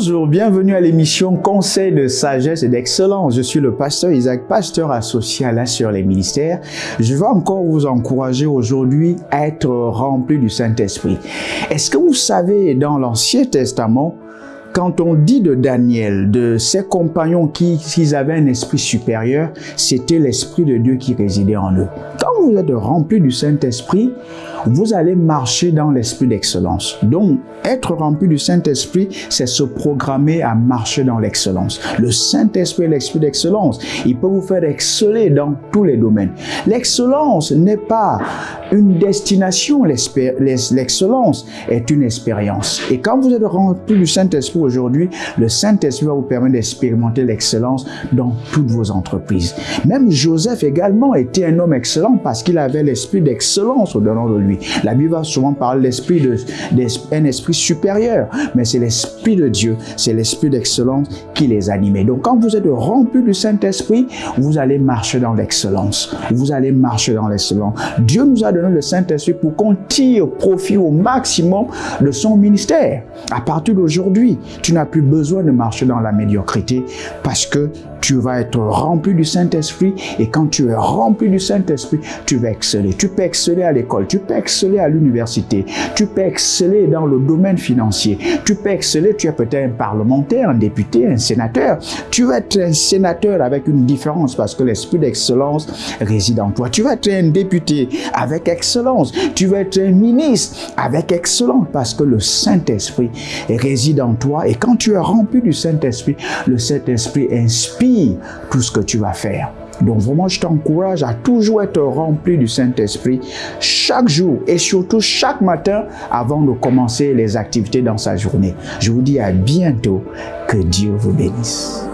Bonjour, bienvenue à l'émission Conseil de sagesse et d'excellence. Je suis le pasteur Isaac, pasteur associé à la sur les ministères. Je veux encore vous encourager aujourd'hui à être rempli du Saint-Esprit. Est-ce que vous savez, dans l'Ancien Testament, quand on dit de Daniel, de ses compagnons qui, avaient un esprit supérieur, c'était l'Esprit de Dieu qui résidait en eux. Quand vous êtes rempli du Saint-Esprit, vous allez marcher dans l'esprit d'excellence. Donc, être rempli du Saint-Esprit, c'est se programmer à marcher dans l'excellence. Le Saint-Esprit est l'esprit d'excellence. Il peut vous faire exceller dans tous les domaines. L'excellence n'est pas une destination, l'excellence est une expérience. Et quand vous êtes rempli du Saint-Esprit aujourd'hui, le Saint-Esprit va vous permettre d'expérimenter l'excellence dans toutes vos entreprises. Même Joseph également était un homme excellent parce qu'il avait l'esprit d'excellence au-dedans de lui. La Bible va souvent parler d'esprit de, d'un esprit supérieur, mais c'est l'esprit de Dieu, c'est l'esprit d'excellence qui les animait. Donc quand vous êtes rempli du Saint-Esprit, vous allez marcher dans l'excellence. Vous allez marcher dans l'excellence. Dieu nous a donné le Saint-Esprit pour qu'on tire profit au maximum de son ministère. À partir d'aujourd'hui, tu n'as plus besoin de marcher dans la médiocrité parce que tu vas être rempli du Saint-Esprit et quand tu es rempli du Saint-Esprit, tu vas exceller. Tu peux exceller à l'école, tu peux exceller à l'université, tu peux exceller dans le domaine financier, tu peux exceller, tu es peut-être un parlementaire, un député, un sénateur. Tu vas être un sénateur avec une différence parce que l'esprit d'excellence réside en toi. Tu vas être un député avec excellence. Tu vas être un ministre avec excellence parce que le Saint-Esprit réside en toi et quand tu es rempli du Saint-Esprit, le Saint-Esprit inspire tout ce que tu vas faire. Donc vraiment, je t'encourage à toujours être rempli du Saint-Esprit chaque jour et surtout chaque matin avant de commencer les activités dans sa journée. Je vous dis à bientôt. Que Dieu vous bénisse.